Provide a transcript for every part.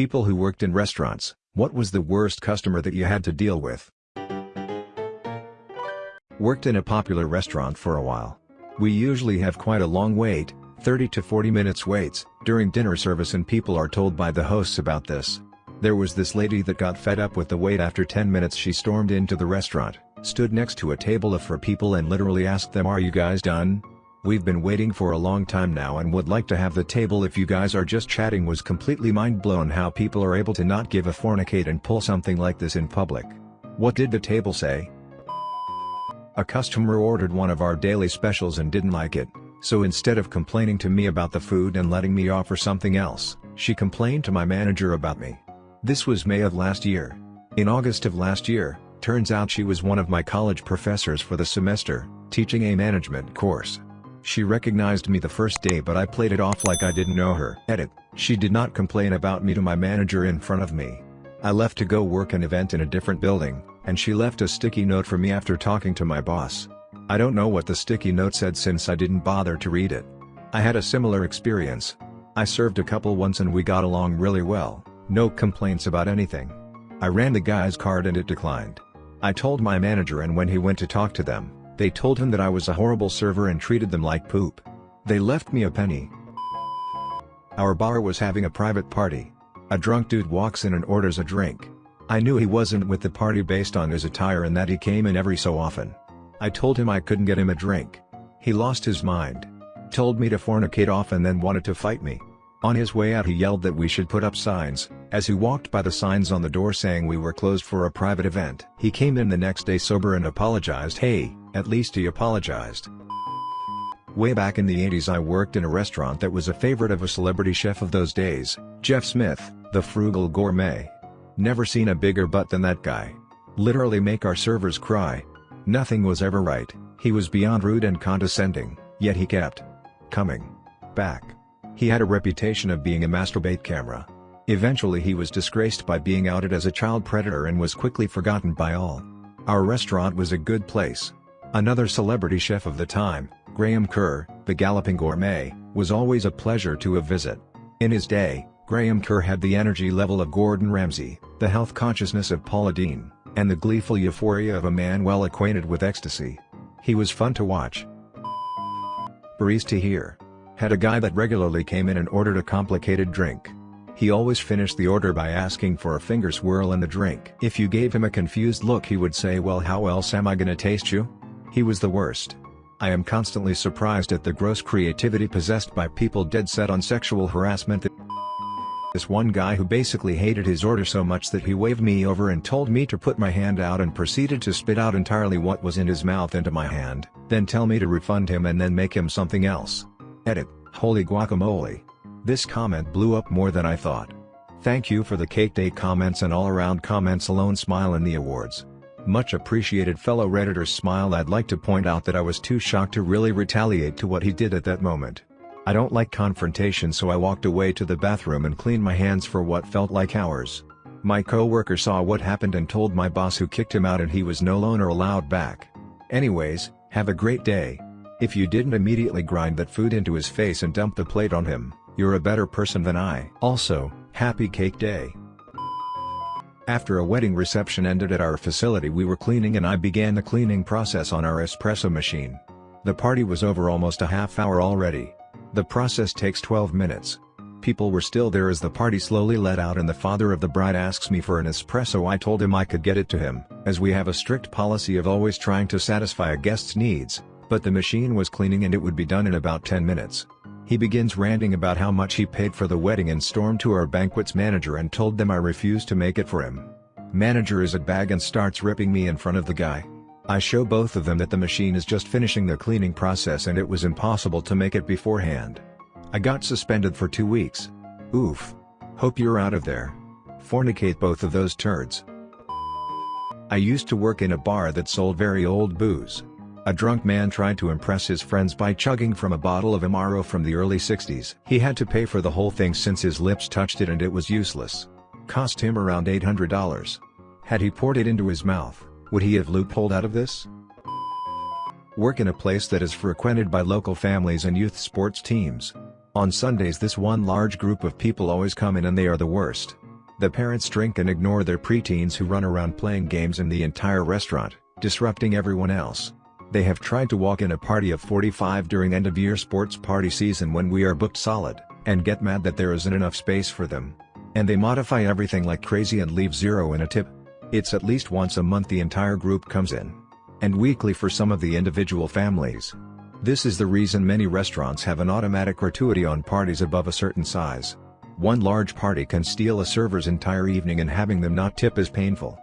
People who worked in restaurants, what was the worst customer that you had to deal with? Worked in a popular restaurant for a while. We usually have quite a long wait, 30 to 40 minutes waits, during dinner service and people are told by the hosts about this. There was this lady that got fed up with the wait after 10 minutes she stormed into the restaurant, stood next to a table of four people and literally asked them are you guys done? We've been waiting for a long time now and would like to have the table if you guys are just chatting was completely mind blown how people are able to not give a fornicate and pull something like this in public. What did the table say? A customer ordered one of our daily specials and didn't like it, so instead of complaining to me about the food and letting me offer something else, she complained to my manager about me. This was May of last year. In August of last year, turns out she was one of my college professors for the semester, teaching a management course. She recognized me the first day but I played it off like I didn't know her. Edit, she did not complain about me to my manager in front of me. I left to go work an event in a different building, and she left a sticky note for me after talking to my boss. I don't know what the sticky note said since I didn't bother to read it. I had a similar experience. I served a couple once and we got along really well, no complaints about anything. I ran the guy's card and it declined. I told my manager and when he went to talk to them, they told him that I was a horrible server and treated them like poop. They left me a penny. Our bar was having a private party. A drunk dude walks in and orders a drink. I knew he wasn't with the party based on his attire and that he came in every so often. I told him I couldn't get him a drink. He lost his mind. Told me to fornicate off and then wanted to fight me. On his way out he yelled that we should put up signs, as he walked by the signs on the door saying we were closed for a private event. He came in the next day sober and apologized hey, at least he apologized. Way back in the 80s I worked in a restaurant that was a favorite of a celebrity chef of those days, Jeff Smith, the frugal gourmet. Never seen a bigger butt than that guy. Literally make our servers cry. Nothing was ever right, he was beyond rude and condescending, yet he kept coming back. He had a reputation of being a masturbate camera. Eventually he was disgraced by being outed as a child predator and was quickly forgotten by all. Our restaurant was a good place. Another celebrity chef of the time, Graham Kerr, the Galloping Gourmet, was always a pleasure to a visit. In his day, Graham Kerr had the energy level of Gordon Ramsay, the health consciousness of Paula Deen, and the gleeful euphoria of a man well acquainted with ecstasy. He was fun to watch. Barista here. Had a guy that regularly came in and ordered a complicated drink. He always finished the order by asking for a finger swirl in the drink. If you gave him a confused look he would say well how else am I gonna taste you? He was the worst. I am constantly surprised at the gross creativity possessed by people dead set on sexual harassment this one guy who basically hated his order so much that he waved me over and told me to put my hand out and proceeded to spit out entirely what was in his mouth into my hand, then tell me to refund him and then make him something else. Edit, holy guacamole. This comment blew up more than I thought. Thank you for the cake day comments and all around comments alone smile in the awards. Much appreciated fellow redditors smile I'd like to point out that I was too shocked to really retaliate to what he did at that moment. I don't like confrontation so I walked away to the bathroom and cleaned my hands for what felt like hours. My co-worker saw what happened and told my boss who kicked him out and he was no longer allowed back. Anyways, have a great day. If you didn't immediately grind that food into his face and dump the plate on him, you're a better person than I. Also, happy cake day. After a wedding reception ended at our facility we were cleaning and I began the cleaning process on our espresso machine. The party was over almost a half hour already. The process takes 12 minutes. People were still there as the party slowly let out and the father of the bride asks me for an espresso I told him I could get it to him, as we have a strict policy of always trying to satisfy a guest's needs, but the machine was cleaning and it would be done in about 10 minutes. He begins ranting about how much he paid for the wedding and stormed to our banquets manager and told them I refused to make it for him. Manager is at bag and starts ripping me in front of the guy. I show both of them that the machine is just finishing the cleaning process and it was impossible to make it beforehand. I got suspended for two weeks. Oof. Hope you're out of there. Fornicate both of those turds. I used to work in a bar that sold very old booze. A drunk man tried to impress his friends by chugging from a bottle of Amaro from the early 60s. He had to pay for the whole thing since his lips touched it and it was useless. Cost him around $800. Had he poured it into his mouth, would he have loopholed out of this? Work in a place that is frequented by local families and youth sports teams. On Sundays this one large group of people always come in and they are the worst. The parents drink and ignore their preteens who run around playing games in the entire restaurant, disrupting everyone else. They have tried to walk in a party of 45 during end-of-year sports party season when we are booked solid, and get mad that there isn't enough space for them. And they modify everything like crazy and leave zero in a tip. It's at least once a month the entire group comes in. And weekly for some of the individual families. This is the reason many restaurants have an automatic gratuity on parties above a certain size. One large party can steal a server's entire evening and having them not tip is painful.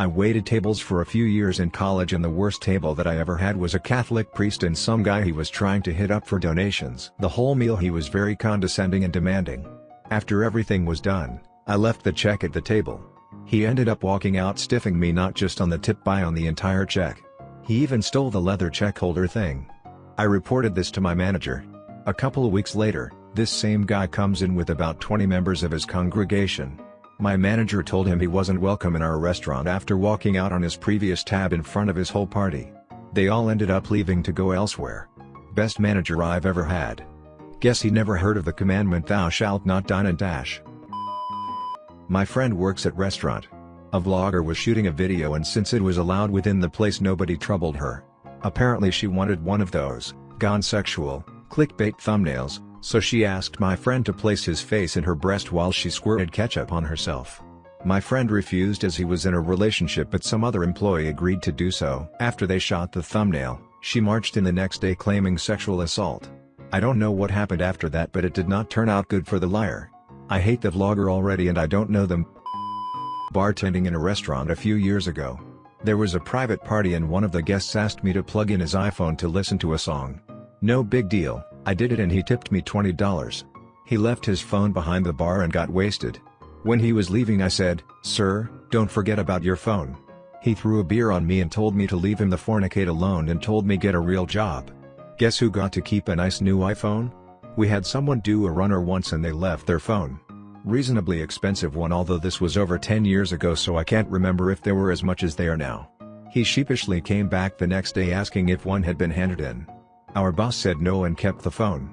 I waited tables for a few years in college and the worst table that I ever had was a Catholic priest and some guy he was trying to hit up for donations. The whole meal he was very condescending and demanding. After everything was done, I left the check at the table. He ended up walking out stiffing me not just on the tip buy on the entire check. He even stole the leather check holder thing. I reported this to my manager. A couple of weeks later, this same guy comes in with about 20 members of his congregation. My manager told him he wasn't welcome in our restaurant after walking out on his previous tab in front of his whole party. They all ended up leaving to go elsewhere. Best manager I've ever had. Guess he never heard of the commandment thou shalt not dine and dash. My friend works at restaurant. A vlogger was shooting a video and since it was allowed within the place nobody troubled her. Apparently she wanted one of those, gone sexual, clickbait thumbnails, so she asked my friend to place his face in her breast while she squirted ketchup on herself. My friend refused as he was in a relationship but some other employee agreed to do so. After they shot the thumbnail, she marched in the next day claiming sexual assault. I don't know what happened after that but it did not turn out good for the liar. I hate the vlogger already and I don't know them bartending in a restaurant a few years ago. There was a private party and one of the guests asked me to plug in his iPhone to listen to a song. No big deal, I did it and he tipped me $20. He left his phone behind the bar and got wasted. When he was leaving I said, Sir, don't forget about your phone. He threw a beer on me and told me to leave him the fornicate alone and told me get a real job. Guess who got to keep a nice new iPhone? We had someone do a runner once and they left their phone reasonably expensive one although this was over 10 years ago so I can't remember if they were as much as they are now. He sheepishly came back the next day asking if one had been handed in. Our boss said no and kept the phone.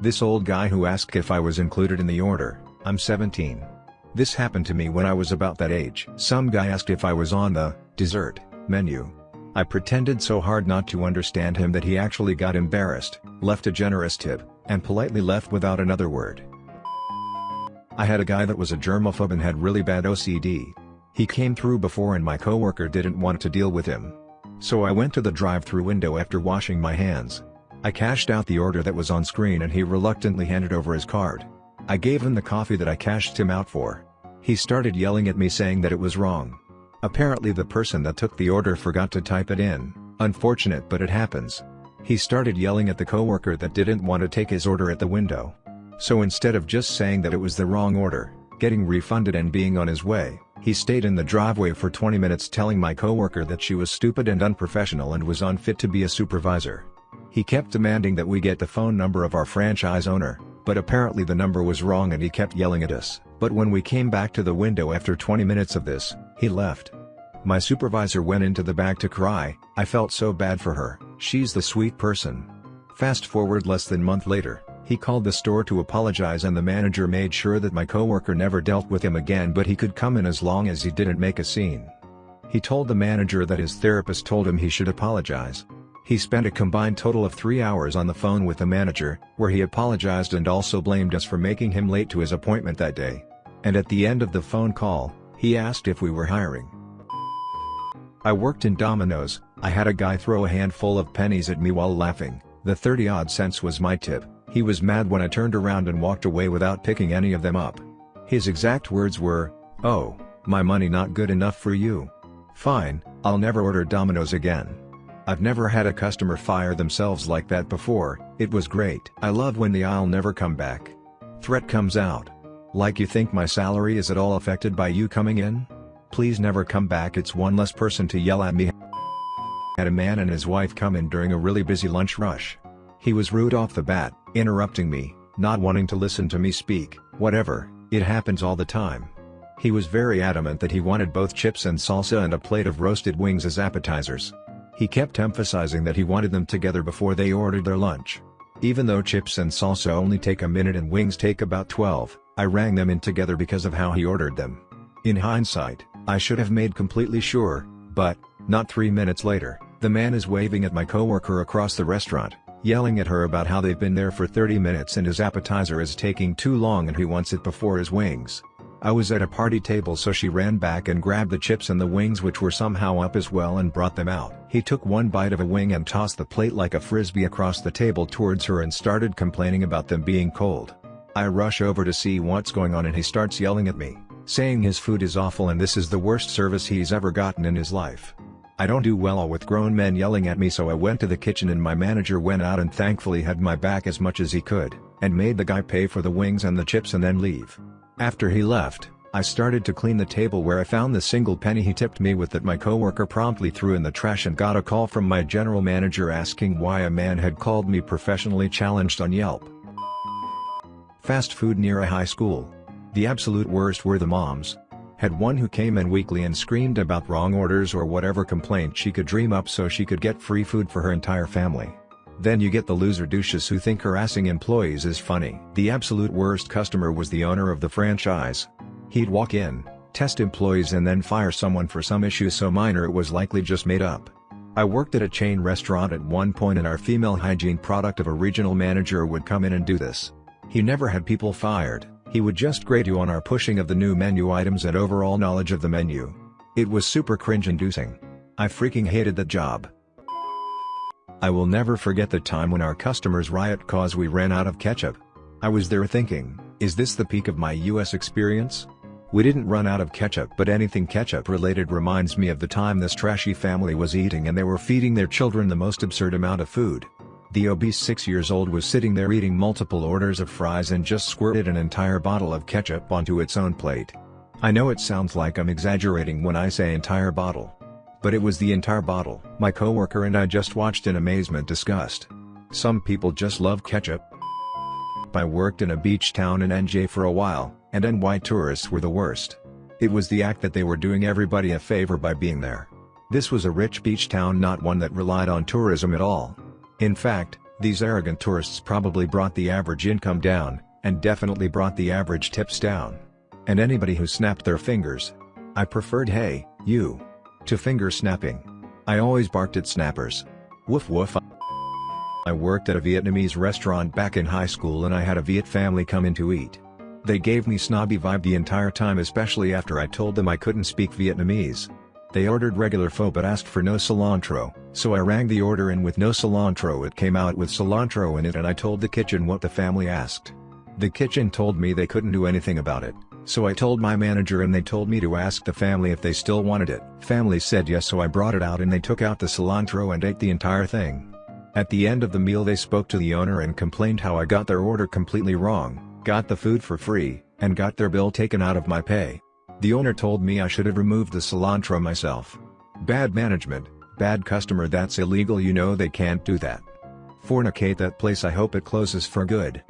This old guy who asked if I was included in the order, I'm 17. This happened to me when I was about that age. Some guy asked if I was on the dessert menu. I pretended so hard not to understand him that he actually got embarrassed, left a generous tip, and politely left without another word. I had a guy that was a germaphobe and had really bad OCD. He came through before and my coworker didn't want to deal with him. So I went to the drive-through window after washing my hands. I cashed out the order that was on screen and he reluctantly handed over his card. I gave him the coffee that I cashed him out for. He started yelling at me saying that it was wrong. Apparently the person that took the order forgot to type it in, unfortunate but it happens. He started yelling at the coworker that didn't want to take his order at the window. So instead of just saying that it was the wrong order, getting refunded and being on his way, he stayed in the driveway for 20 minutes telling my coworker that she was stupid and unprofessional and was unfit to be a supervisor. He kept demanding that we get the phone number of our franchise owner, but apparently the number was wrong and he kept yelling at us. But when we came back to the window after 20 minutes of this, he left. My supervisor went into the back to cry, I felt so bad for her, she's the sweet person. Fast forward less than a month later, he called the store to apologize and the manager made sure that my coworker never dealt with him again but he could come in as long as he didn't make a scene. He told the manager that his therapist told him he should apologize. He spent a combined total of three hours on the phone with the manager, where he apologized and also blamed us for making him late to his appointment that day. And at the end of the phone call, he asked if we were hiring. I worked in Domino's, I had a guy throw a handful of pennies at me while laughing, the 30 odd cents was my tip. He was mad when I turned around and walked away without picking any of them up. His exact words were, oh, my money not good enough for you. Fine, I'll never order Domino's again. I've never had a customer fire themselves like that before, it was great. I love when the I'll never come back. Threat comes out. Like you think my salary is at all affected by you coming in? Please never come back it's one less person to yell at me. Had a man and his wife come in during a really busy lunch rush. He was rude off the bat, interrupting me, not wanting to listen to me speak, whatever, it happens all the time. He was very adamant that he wanted both chips and salsa and a plate of roasted wings as appetizers. He kept emphasizing that he wanted them together before they ordered their lunch. Even though chips and salsa only take a minute and wings take about 12, I rang them in together because of how he ordered them. In hindsight, I should have made completely sure, but, not three minutes later, the man is waving at my coworker across the restaurant, yelling at her about how they've been there for 30 minutes and his appetizer is taking too long and he wants it before his wings. I was at a party table so she ran back and grabbed the chips and the wings which were somehow up as well and brought them out. He took one bite of a wing and tossed the plate like a frisbee across the table towards her and started complaining about them being cold. I rush over to see what's going on and he starts yelling at me, saying his food is awful and this is the worst service he's ever gotten in his life. I don't do well with grown men yelling at me so I went to the kitchen and my manager went out and thankfully had my back as much as he could, and made the guy pay for the wings and the chips and then leave. After he left, I started to clean the table where I found the single penny he tipped me with that my coworker promptly threw in the trash and got a call from my general manager asking why a man had called me professionally challenged on Yelp. Fast food near a high school. The absolute worst were the moms. Had one who came in weekly and screamed about wrong orders or whatever complaint she could dream up so she could get free food for her entire family. Then you get the loser douches who think harassing employees is funny. The absolute worst customer was the owner of the franchise. He'd walk in, test employees and then fire someone for some issue so minor it was likely just made up. I worked at a chain restaurant at one point and our female hygiene product of a regional manager would come in and do this. He never had people fired, he would just grade you on our pushing of the new menu items and overall knowledge of the menu. It was super cringe-inducing. I freaking hated that job. I will never forget the time when our customers riot cause we ran out of ketchup. I was there thinking, is this the peak of my US experience? We didn't run out of ketchup but anything ketchup related reminds me of the time this trashy family was eating and they were feeding their children the most absurd amount of food. The obese 6 years old was sitting there eating multiple orders of fries and just squirted an entire bottle of ketchup onto its own plate. I know it sounds like I'm exaggerating when I say entire bottle. But it was the entire bottle. My coworker and I just watched in amazement disgust. Some people just love ketchup. I worked in a beach town in NJ for a while, and NY tourists were the worst. It was the act that they were doing everybody a favor by being there. This was a rich beach town not one that relied on tourism at all. In fact, these arrogant tourists probably brought the average income down, and definitely brought the average tips down. And anybody who snapped their fingers. I preferred hey, you to finger snapping. I always barked at snappers. Woof woof. I worked at a Vietnamese restaurant back in high school and I had a Viet family come in to eat. They gave me snobby vibe the entire time especially after I told them I couldn't speak Vietnamese. They ordered regular pho but asked for no cilantro, so I rang the order in with no cilantro it came out with cilantro in it and I told the kitchen what the family asked. The kitchen told me they couldn't do anything about it. So I told my manager and they told me to ask the family if they still wanted it. Family said yes so I brought it out and they took out the cilantro and ate the entire thing. At the end of the meal they spoke to the owner and complained how I got their order completely wrong, got the food for free, and got their bill taken out of my pay. The owner told me I should have removed the cilantro myself. Bad management, bad customer that's illegal you know they can't do that. Fornicate that place I hope it closes for good.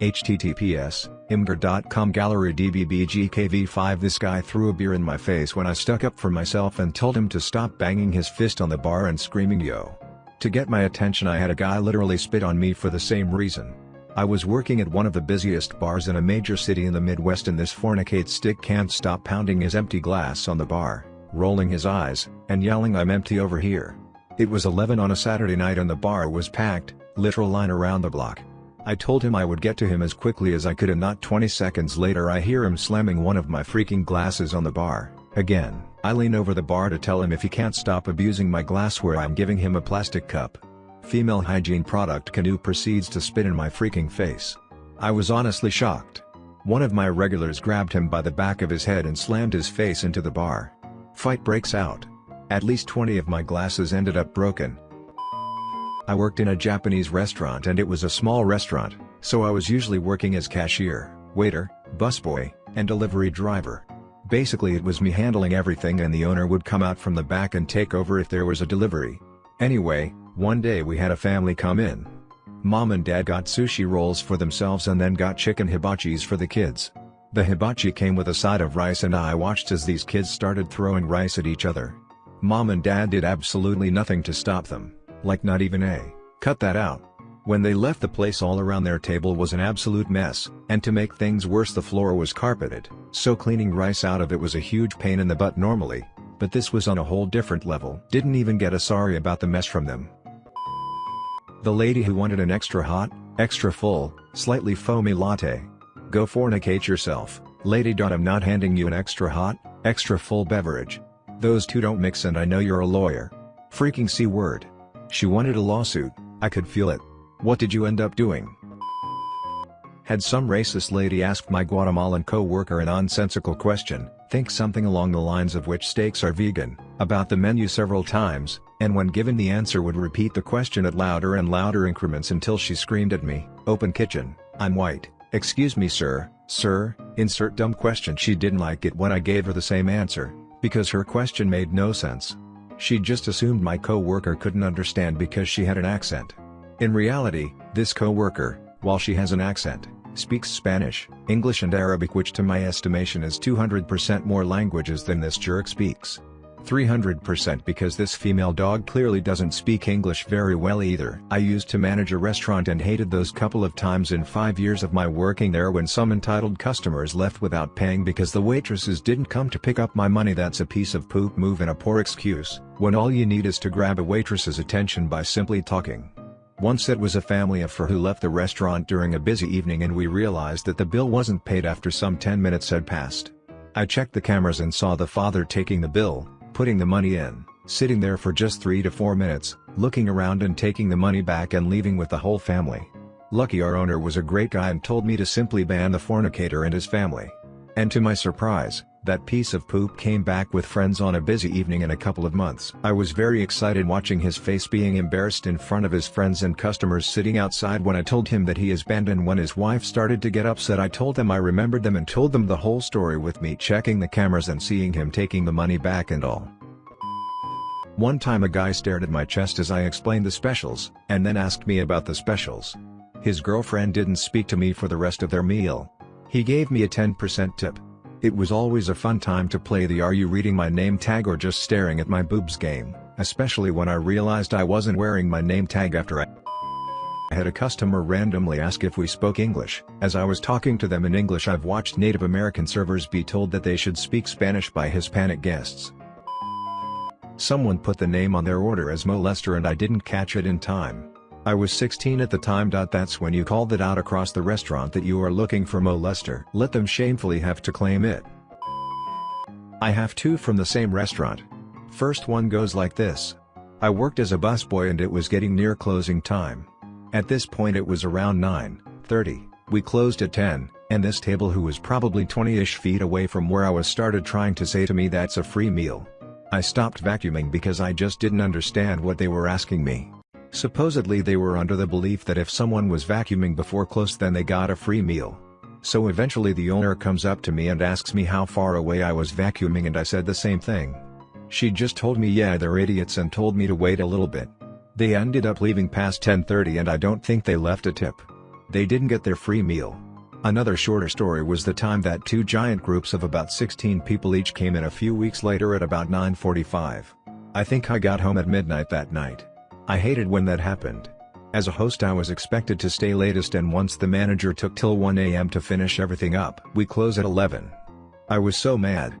https Imgur.com Gallery DBBGKV5 This guy threw a beer in my face when I stuck up for myself and told him to stop banging his fist on the bar and screaming yo. To get my attention I had a guy literally spit on me for the same reason. I was working at one of the busiest bars in a major city in the Midwest and this fornicate stick can't stop pounding his empty glass on the bar, rolling his eyes, and yelling I'm empty over here. It was 11 on a Saturday night and the bar was packed, literal line around the block. I told him I would get to him as quickly as I could and not 20 seconds later I hear him slamming one of my freaking glasses on the bar. Again, I lean over the bar to tell him if he can't stop abusing my glassware I'm giving him a plastic cup. Female hygiene product Canoe proceeds to spit in my freaking face. I was honestly shocked. One of my regulars grabbed him by the back of his head and slammed his face into the bar. Fight breaks out. At least 20 of my glasses ended up broken, I worked in a Japanese restaurant and it was a small restaurant, so I was usually working as cashier, waiter, busboy, and delivery driver. Basically it was me handling everything and the owner would come out from the back and take over if there was a delivery. Anyway, one day we had a family come in. Mom and dad got sushi rolls for themselves and then got chicken hibachis for the kids. The hibachi came with a side of rice and I watched as these kids started throwing rice at each other. Mom and dad did absolutely nothing to stop them. Like not even a, cut that out. When they left the place all around their table was an absolute mess, and to make things worse the floor was carpeted, so cleaning rice out of it was a huge pain in the butt normally, but this was on a whole different level. Didn't even get a sorry about the mess from them. The lady who wanted an extra hot, extra full, slightly foamy latte. Go fornicate yourself, lady. I'm not handing you an extra hot, extra full beverage. Those two don't mix and I know you're a lawyer. Freaking C word. She wanted a lawsuit, I could feel it. What did you end up doing? Had some racist lady asked my Guatemalan co-worker a nonsensical question, think something along the lines of which steaks are vegan, about the menu several times, and when given the answer would repeat the question at louder and louder increments until she screamed at me, open kitchen, I'm white, excuse me sir, sir, insert dumb question she didn't like it when I gave her the same answer, because her question made no sense. She just assumed my co-worker couldn't understand because she had an accent. In reality, this co-worker, while she has an accent, speaks Spanish, English and Arabic which to my estimation is 200% more languages than this jerk speaks. 300% because this female dog clearly doesn't speak English very well either. I used to manage a restaurant and hated those couple of times in 5 years of my working there when some entitled customers left without paying because the waitresses didn't come to pick up my money that's a piece of poop move and a poor excuse, when all you need is to grab a waitress's attention by simply talking. Once it was a family of four who left the restaurant during a busy evening and we realized that the bill wasn't paid after some 10 minutes had passed. I checked the cameras and saw the father taking the bill, putting the money in, sitting there for just 3 to 4 minutes, looking around and taking the money back and leaving with the whole family. Lucky our owner was a great guy and told me to simply ban the fornicator and his family. And to my surprise, that piece of poop came back with friends on a busy evening in a couple of months. I was very excited watching his face being embarrassed in front of his friends and customers sitting outside when I told him that he is banned and when his wife started to get upset I told them I remembered them and told them the whole story with me checking the cameras and seeing him taking the money back and all. One time a guy stared at my chest as I explained the specials, and then asked me about the specials. His girlfriend didn't speak to me for the rest of their meal. He gave me a 10% tip. It was always a fun time to play the are you reading my name tag or just staring at my boobs game, especially when I realized I wasn't wearing my name tag after I had a customer randomly ask if we spoke English. As I was talking to them in English I've watched Native American servers be told that they should speak Spanish by Hispanic guests. Someone put the name on their order as molester and I didn't catch it in time. I was 16 at the time. That's when you called it out across the restaurant that you are looking for molester. Let them shamefully have to claim it. I have two from the same restaurant. First one goes like this. I worked as a busboy and it was getting near closing time. At this point it was around 9:30. we closed at 10, and this table who was probably 20-ish feet away from where I was started trying to say to me that's a free meal. I stopped vacuuming because I just didn't understand what they were asking me. Supposedly they were under the belief that if someone was vacuuming before close then they got a free meal. So eventually the owner comes up to me and asks me how far away I was vacuuming and I said the same thing. She just told me yeah they're idiots and told me to wait a little bit. They ended up leaving past 10.30 and I don't think they left a tip. They didn't get their free meal. Another shorter story was the time that two giant groups of about 16 people each came in a few weeks later at about 9.45. I think I got home at midnight that night. I hated when that happened. As a host I was expected to stay latest and once the manager took till 1am to finish everything up. We close at 11. I was so mad,